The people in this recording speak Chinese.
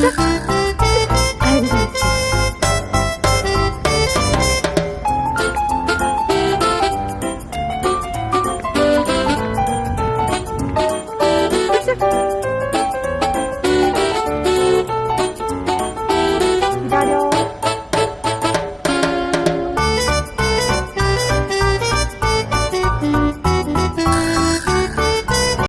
真